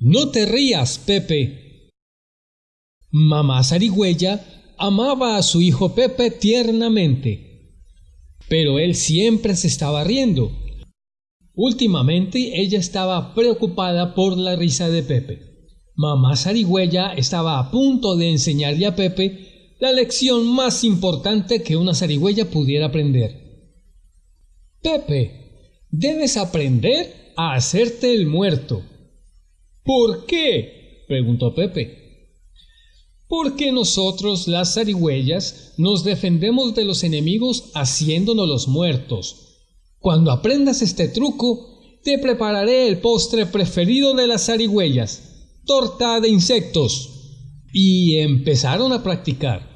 No te rías, Pepe. Mamá Zarigüeya amaba a su hijo Pepe tiernamente, pero él siempre se estaba riendo. Últimamente ella estaba preocupada por la risa de Pepe. Mamá Zarigüeya estaba a punto de enseñarle a Pepe la lección más importante que una zarigüeya pudiera aprender. Pepe, debes aprender a hacerte el muerto. ¿Por qué? preguntó Pepe. Porque nosotros, las zarigüeyas, nos defendemos de los enemigos haciéndonos los muertos. Cuando aprendas este truco, te prepararé el postre preferido de las zarigüeyas, torta de insectos. Y empezaron a practicar.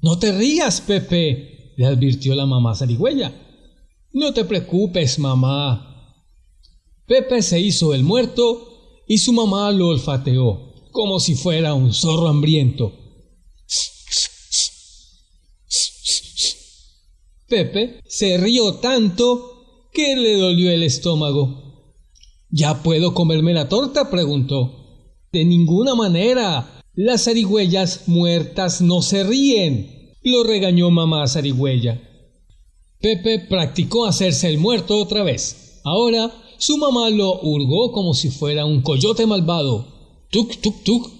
No te rías, Pepe, le advirtió la mamá zarigüeya. No te preocupes, mamá. Pepe se hizo el muerto y su mamá lo olfateó, como si fuera un zorro hambriento. Pepe se rió tanto que le dolió el estómago. ¿Ya puedo comerme la torta? preguntó. De ninguna manera. Las zarigüeyas muertas no se ríen, lo regañó mamá zarigüeya. Pepe practicó hacerse el muerto otra vez. Ahora su mamá lo hurgó como si fuera un coyote malvado. Tuk, tuk, tuk.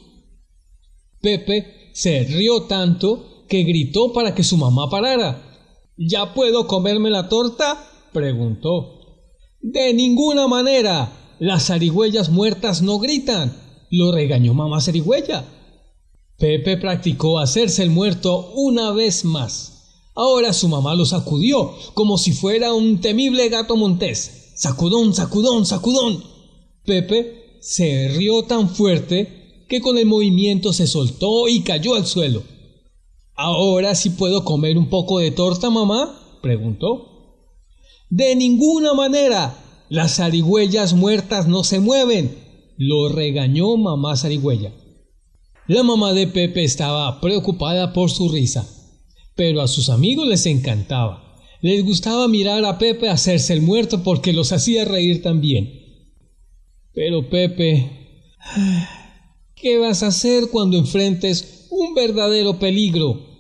Pepe se rió tanto que gritó para que su mamá parara. ¿Ya puedo comerme la torta? preguntó. De ninguna manera. Las zarigüeyas muertas no gritan. Lo regañó mamá zarigüeya. Pepe practicó hacerse el muerto una vez más. Ahora su mamá lo sacudió como si fuera un temible gato montés. Sacudón, sacudón, sacudón. Pepe se rió tan fuerte que con el movimiento se soltó y cayó al suelo. ¿Ahora sí puedo comer un poco de torta, mamá? preguntó. De ninguna manera. Las zarigüeyas muertas no se mueven, lo regañó mamá zarigüeya. La mamá de Pepe estaba preocupada por su risa, pero a sus amigos les encantaba. Les gustaba mirar a Pepe hacerse el muerto porque los hacía reír también. Pero Pepe, ¿qué vas a hacer cuando enfrentes un verdadero peligro?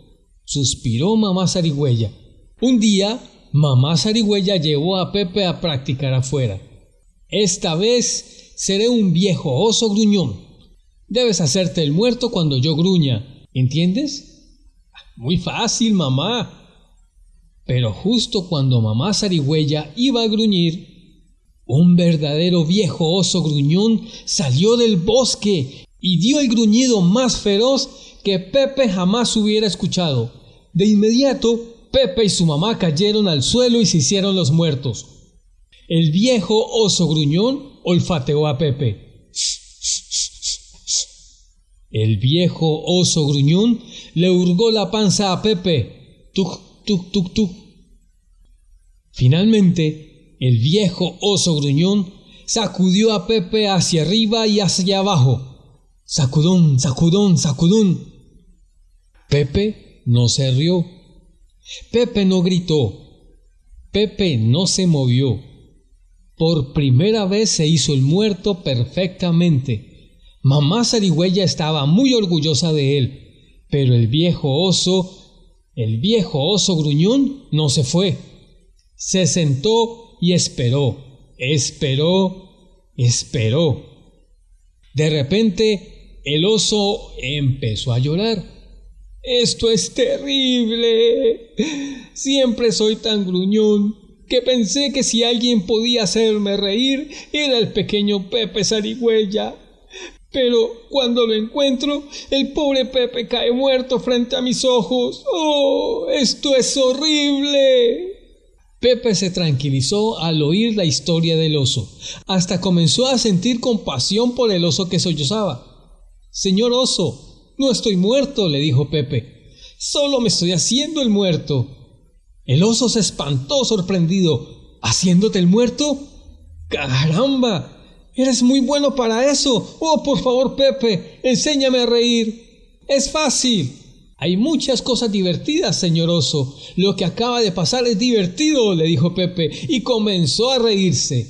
suspiró mamá Zarigüeya. Un día, mamá Zarigüeya llevó a Pepe a practicar afuera. Esta vez seré un viejo oso gruñón. Debes hacerte el muerto cuando yo gruña, ¿entiendes? Muy fácil, mamá, pero justo cuando mamá zarigüeya iba a gruñir, un verdadero viejo oso gruñón salió del bosque y dio el gruñido más feroz que Pepe jamás hubiera escuchado. De inmediato, Pepe y su mamá cayeron al suelo y se hicieron los muertos. El viejo oso gruñón olfateó a Pepe. El viejo oso gruñón le hurgó la panza a Pepe. Tuc, tuk, tuk, tuk. Finalmente, el viejo oso gruñón sacudió a Pepe hacia arriba y hacia abajo. Sacudón, sacudón, sacudón. Pepe no se rió. Pepe no gritó. Pepe no se movió. Por primera vez se hizo el muerto perfectamente. Mamá Zarigüeya estaba muy orgullosa de él, pero el viejo oso el viejo oso gruñón no se fue. Se sentó y esperó, esperó, esperó. De repente el oso empezó a llorar. Esto es terrible. Siempre soy tan gruñón que pensé que si alguien podía hacerme reír era el pequeño Pepe Zarigüeya. Pero cuando lo encuentro, el pobre Pepe cae muerto frente a mis ojos. ¡Oh! Esto es horrible. Pepe se tranquilizó al oír la historia del oso. Hasta comenzó a sentir compasión por el oso que sollozaba. Señor oso, no estoy muerto, le dijo Pepe. Solo me estoy haciendo el muerto. El oso se espantó sorprendido. ¿Haciéndote el muerto? ¡Caramba! Eres muy bueno para eso. Oh, por favor, Pepe, enséñame a reír. Es fácil. Hay muchas cosas divertidas, señor oso. Lo que acaba de pasar es divertido, le dijo Pepe, y comenzó a reírse.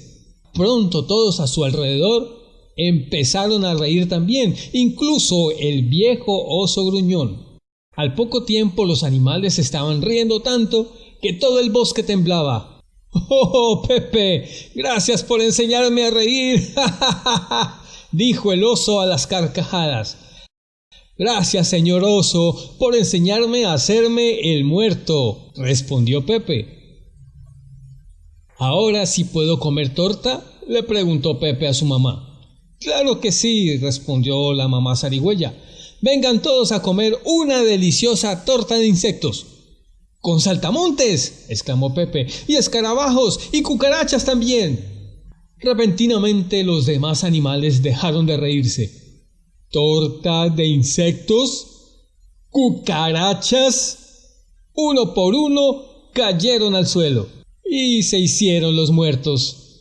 Pronto todos a su alrededor empezaron a reír también, incluso el viejo oso gruñón. Al poco tiempo los animales estaban riendo tanto que todo el bosque temblaba. Oh, Pepe, gracias por enseñarme a reír. dijo el oso a las carcajadas. Gracias, señor oso, por enseñarme a hacerme el muerto, respondió Pepe. ¿Ahora sí puedo comer torta? le preguntó Pepe a su mamá. Claro que sí, respondió la mamá zarigüeya. Vengan todos a comer una deliciosa torta de insectos. Con saltamontes, exclamó Pepe, y escarabajos y cucarachas también. Repentinamente los demás animales dejaron de reírse. ¿Torta de insectos? ¿Cucarachas? Uno por uno cayeron al suelo y se hicieron los muertos.